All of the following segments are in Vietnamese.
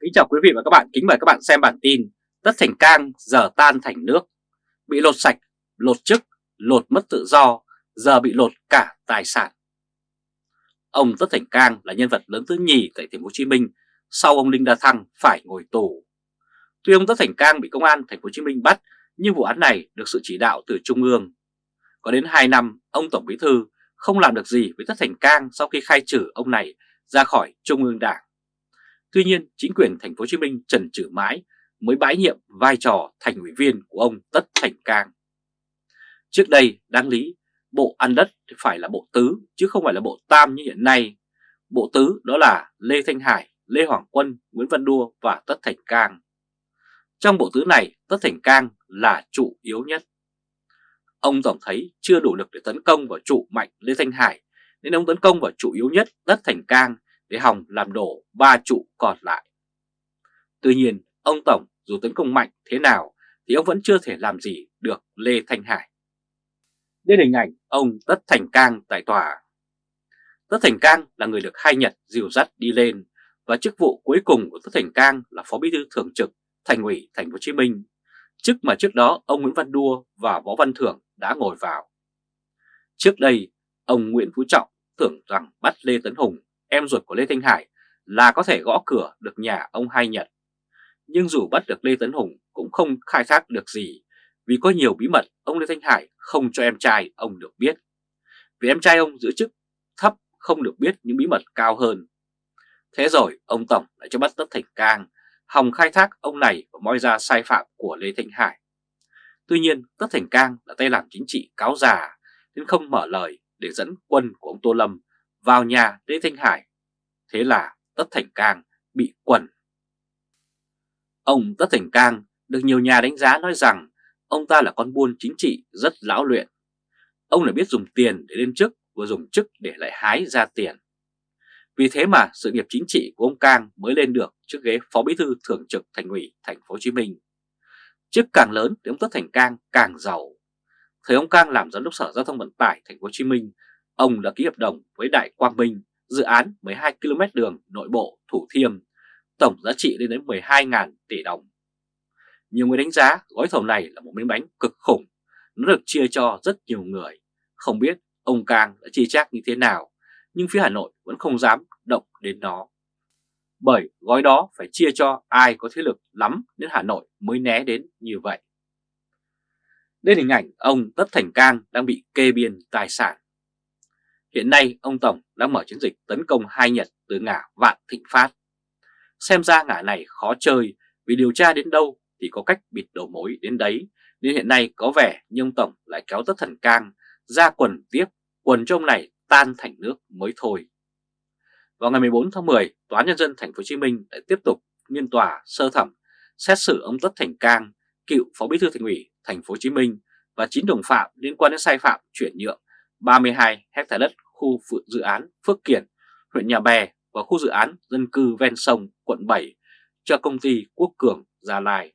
Kính chào quý vị và các bạn, kính mời các bạn xem bản tin Tất Thành Cang giờ tan thành nước Bị lột sạch, lột chức, lột mất tự do, giờ bị lột cả tài sản Ông Tất Thành Cang là nhân vật lớn thứ nhì tại thành phố Hồ Chí Minh sau ông Đinh La Thăng phải ngồi tù. Tuy ông Tất Thành Cang bị công an thành phố Hồ Chí Minh bắt, nhưng vụ án này được sự chỉ đạo từ trung ương. Có đến 2 năm, ông Tổng Bí thư không làm được gì với Tất Thành Cang sau khi khai trừ ông này ra khỏi Trung ương Đảng. Tuy nhiên, chính quyền thành phố Hồ Chí Minh trần trừ mãi mới bãi nhiệm vai trò thành ủy viên của ông Tất Thành Cang. Trước đây, đáng lý, bộ ăn đất phải là bộ tứ chứ không phải là bộ tam như hiện nay. Bộ tứ đó là Lê Thanh Hải, Lê Hoàng Quân, Nguyễn Văn Đua và Tất Thành Cang. Trong bộ tứ này, Tất Thành Cang là trụ yếu nhất. Ông Tổng thấy chưa đủ lực để tấn công vào trụ mạnh Lê Thanh Hải, nên ông tấn công vào trụ yếu nhất Tất Thành Cang để hòng làm đổ ba trụ còn lại. Tuy nhiên, ông Tổng dù tấn công mạnh thế nào thì ông vẫn chưa thể làm gì được Lê Thanh Hải. Đây hình ảnh ông Tất Thành Cang tại tòa. Tất Thành Cang là người được hai Nhật dìu dắt đi lên và chức vụ cuối cùng của Tất Thành Cang là Phó Bí thư Thường trực Thành ủy Thành phố Hồ Chí Minh, chức mà trước đó ông Nguyễn Văn Đua và Võ Văn Thưởng đã ngồi vào. Trước đây, ông Nguyễn Phú Trọng tưởng rằng bắt Lê Tấn Hùng, em ruột của Lê Thanh Hải, là có thể gõ cửa được nhà ông Hai Nhật. Nhưng dù bắt được Lê Tấn Hùng cũng không khai thác được gì vì có nhiều bí mật ông Lê Thanh Hải không cho em trai ông được biết. Vì em trai ông giữ chức thấp không được biết những bí mật cao hơn. Thế rồi ông Tổng lại cho bắt Tất Thành Cang, hòng khai thác ông này và moi ra sai phạm của Lê Thanh Hải. Tuy nhiên Tất Thành Cang là tay làm chính trị cáo già nên không mở lời để dẫn quân của ông Tô Lâm vào nhà Lê Thanh Hải. Thế là Tất Thành Cang bị quần. Ông Tất Thành Cang được nhiều nhà đánh giá nói rằng ông ta là con buôn chính trị rất lão luyện. Ông lại biết dùng tiền để lên chức và dùng chức để lại hái ra tiền. Vì thế mà sự nghiệp chính trị của ông Cang mới lên được trước ghế Phó Bí thư Thường trực Thành ủy Thành phố Hồ Chí Minh. Chức càng lớn thì ông Tất Thành Cang càng giàu. Thời ông Cang làm giám đốc Sở Giao thông Vận tải Thành phố Hồ Chí Minh, ông đã ký hợp đồng với Đại Quang Minh dự án 12 km đường nội bộ Thủ Thiêm, tổng giá trị lên đến 12.000 tỷ đồng. Nhiều người đánh giá gói thầu này là một miếng bánh cực khủng, nó được chia cho rất nhiều người. Không biết ông Cang đã chi chác như thế nào, nhưng phía Hà Nội vẫn không dám động đến nó. Bởi gói đó phải chia cho ai có thế lực lắm đến Hà Nội mới né đến như vậy. Đây hình ảnh ông Tất Thành Cang đang bị kê biên tài sản. Hiện nay ông Tổng đang mở chiến dịch tấn công hai Nhật từ ngã Vạn Thịnh Phát. Xem ra ngã này khó chơi vì điều tra đến đâu thì có cách bịt đầu mối đến đấy, nên hiện nay có vẻ như ông Tổng lại kéo tất thần cang ra quần tiếp, quần trong này tan thành nước mới thôi. Vào ngày 14 tháng 10, Tòa án Nhân dân Thành phố Hồ Chí Minh đã tiếp tục nghiên tòa sơ thẩm xét xử ông Tất Thành Cang, cựu Phó Bí thư Thành ủy Thành phố Hồ Chí Minh và chín đồng phạm liên quan đến sai phạm chuyển nhượng 32 hectare đất khu dự án Phước Kiển, huyện Nhà Bè và khu dự án dân cư ven sông quận 7 cho công ty Quốc Cường Gia Lai.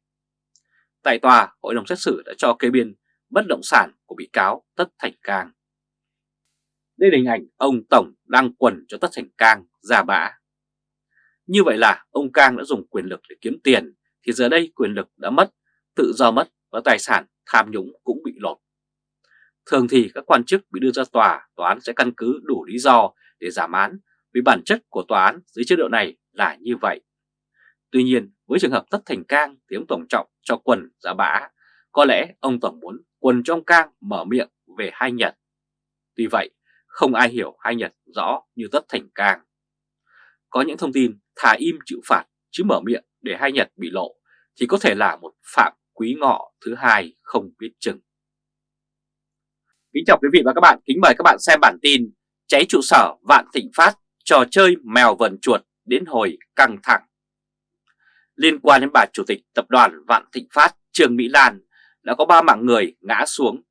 Tại tòa, hội đồng xét xử đã cho kê biên bất động sản của bị cáo Tất Thành Cang. Đây là hình ảnh ông Tổng đang quần cho Tất Thành Cang ra bã. Như vậy là ông Cang đã dùng quyền lực để kiếm tiền, thì giờ đây quyền lực đã mất, tự do mất và tài sản tham nhũng cũng bị lột. Thường thì các quan chức bị đưa ra tòa, tòa án sẽ căn cứ đủ lý do để giảm án vì bản chất của tòa án dưới chế độ này là như vậy. Tuy nhiên, với trường hợp Tất Thành Cang thì ông Tổng Trọng cho quần ra bã. Có lẽ ông Tổng muốn quần trong Cang mở miệng về hai Nhật. Tuy vậy, không ai hiểu hai Nhật rõ như Tất Thành Cang. Có những thông tin thà im chịu phạt chứ mở miệng để hai Nhật bị lộ thì có thể là một phạm quý ngọ thứ hai không biết chừng. Kính chào quý vị và các bạn, kính mời các bạn xem bản tin Cháy trụ sở Vạn Thịnh Phát, trò chơi mèo vần chuột đến hồi căng thẳng liên quan đến bà chủ tịch tập đoàn Vạn Thịnh Phát Trương Mỹ Lan đã có ba mạng người ngã xuống.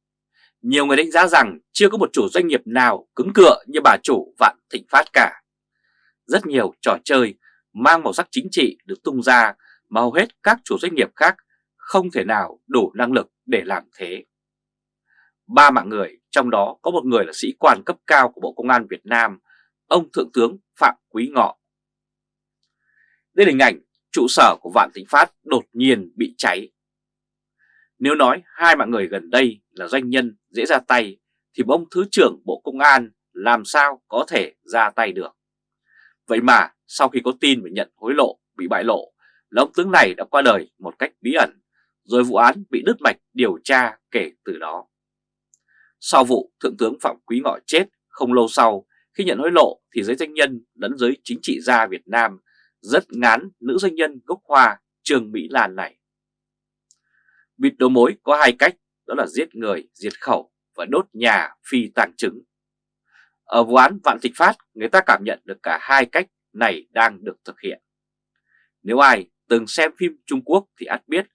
Nhiều người đánh giá rằng chưa có một chủ doanh nghiệp nào cứng cựa như bà chủ Vạn Thịnh Phát cả. Rất nhiều trò chơi mang màu sắc chính trị được tung ra mà hầu hết các chủ doanh nghiệp khác không thể nào đủ năng lực để làm thế. Ba mạng người, trong đó có một người là sĩ quan cấp cao của Bộ Công an Việt Nam, ông Thượng tướng Phạm Quý Ngọ. Đây là hình ảnh trụ sở của Vạn Thịnh Phát đột nhiên bị cháy. Nếu nói hai mạng người gần đây là doanh nhân dễ ra tay, thì ông Thứ trưởng Bộ Công an làm sao có thể ra tay được. Vậy mà sau khi có tin về nhận hối lộ bị bại lộ, là ông tướng này đã qua đời một cách bí ẩn, rồi vụ án bị đứt mạch điều tra kể từ đó. Sau vụ Thượng tướng Phạm Quý Ngọ chết không lâu sau, khi nhận hối lộ thì giới doanh nhân lẫn giới chính trị gia Việt Nam rất ngán nữ doanh nhân gốc Hoa Trương Mỹ Lan này. Bịt đầu mối có hai cách, đó là giết người, diệt khẩu và đốt nhà phi tàng chứng. Ở vụ án Vạn Thịnh Phát, người ta cảm nhận được cả hai cách này đang được thực hiện. Nếu ai từng xem phim Trung Quốc thì ắt biết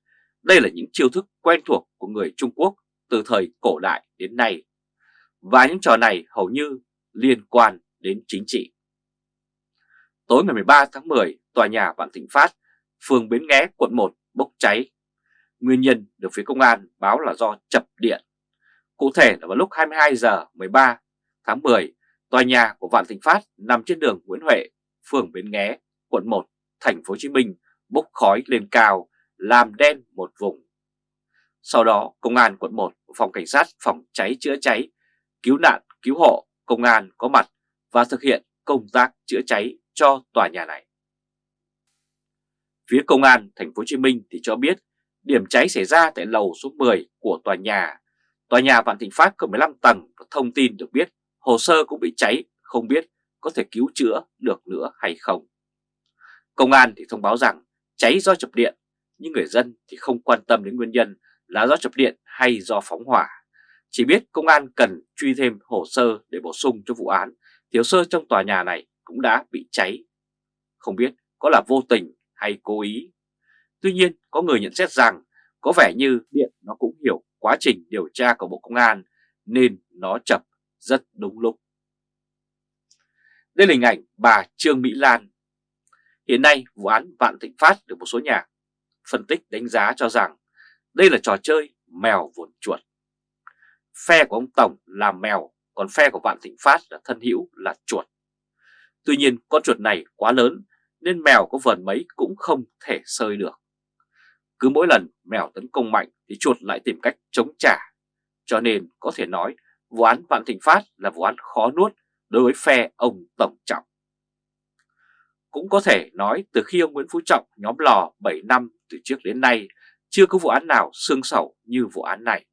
đây là những chiêu thức quen thuộc của người Trung Quốc từ thời cổ đại đến nay. Và những trò này hầu như liên quan đến chính trị. Tối ngày 13 tháng 10, tòa nhà Vạn Thịnh Phát, phường Bến Nghé, quận 1 bốc cháy. Nguyên nhân được phía công an báo là do chập điện. Cụ thể là vào lúc 22 giờ 13 tháng 10, tòa nhà của Vạn Thịnh Phát nằm trên đường Nguyễn Huệ, phường Bến Nghé, quận 1, thành phố Hồ Chí Minh bốc khói lên cao, làm đen một vùng. Sau đó, Công an quận 1, Phòng Cảnh sát Phòng cháy chữa cháy, cứu nạn, cứu hộ, Công an có mặt và thực hiện công tác chữa cháy cho tòa nhà này. Phía Công an Thành phố Hồ Chí Minh thì cho biết điểm cháy xảy ra tại lầu số 10 của tòa nhà. Tòa nhà Vạn Thịnh Phát có 15 tầng và thông tin được biết hồ sơ cũng bị cháy, không biết có thể cứu chữa được nữa hay không. Công an thì thông báo rằng cháy do chập điện, nhưng người dân thì không quan tâm đến nguyên nhân là do chập điện hay do phóng hỏa. Chỉ biết công an cần truy thêm hồ sơ để bổ sung cho vụ án, thiếu sơ trong tòa nhà này cũng đã bị cháy. Không biết có là vô tình hay cố ý. Tuy nhiên có người nhận xét rằng có vẻ như điện nó cũng hiểu quá trình điều tra của Bộ Công an nên nó chập rất đúng lúc. Đây là hình ảnh bà Trương Mỹ Lan. Hiện nay vụ án Vạn Thịnh Phát được một số nhà phân tích đánh giá cho rằng đây là trò chơi mèo vồn chuột. Phe của ông Tổng là mèo, còn phe của Vạn Thịnh Phát là thân hữu là chuột. Tuy nhiên con chuột này quá lớn nên mèo có vần mấy cũng không thể sơi được. Cứ mỗi lần mèo tấn công mạnh thì chuột lại tìm cách chống trả. Cho nên có thể nói vụ án Vạn Thịnh Phát là vụ án khó nuốt đối với phe ông Tổng Trọng. Cũng có thể nói từ khi ông Nguyễn Phú Trọng nhóm lò 7 năm từ trước đến nay chưa có vụ án nào xương sầu như vụ án này.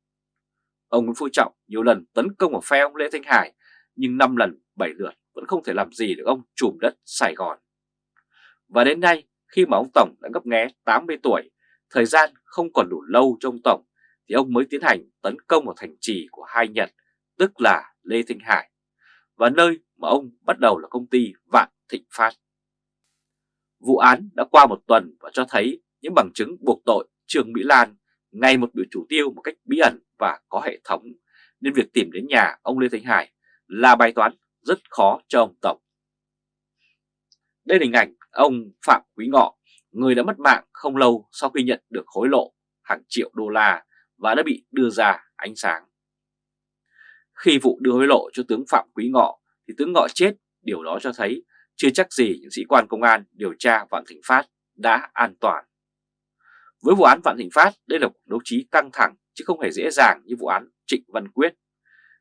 Ông Nguyễn Phú Trọng nhiều lần tấn công vào phe ông Lê Thanh Hải nhưng 5 lần 7 lượt vẫn không thể làm gì được ông trùm đất Sài Gòn. Và đến nay khi mà ông Tổng đã ngấp nghé 80 tuổi, thời gian không còn đủ lâu cho ông Tổng thì ông mới tiến hành tấn công vào thành trì của hai Nhật, tức là Lê Thanh Hải, và nơi mà ông bắt đầu là công ty Vạn Thịnh Phát. Vụ án đã qua một tuần và cho thấy những bằng chứng buộc tội Trương Mỹ Lan ngày một bị chủ tiêu một cách bí ẩn và có hệ thống, nên việc tìm đến nhà ông Lê Thanh Hải là bài toán rất khó cho ông Tổng. Đây là hình ảnh ông Phạm Quý Ngọ, người đã mất mạng không lâu sau khi nhận được hối lộ hàng triệu đô la và đã bị đưa ra ánh sáng. Khi vụ đưa hối lộ cho tướng Phạm Quý Ngọ thì tướng Ngọ chết, điều đó cho thấy chưa chắc gì những sĩ quan công an điều tra Vạn Thịnh Phát đã an toàn. Với vụ án Vạn Thịnh Phát, đây là cuộc đấu trí căng thẳng chứ không hề dễ dàng như vụ án Trịnh Văn Quyết.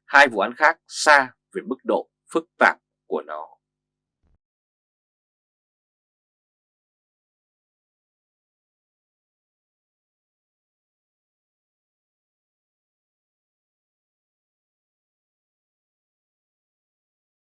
Hai vụ án khác xa về mức độ phức tạp của nó.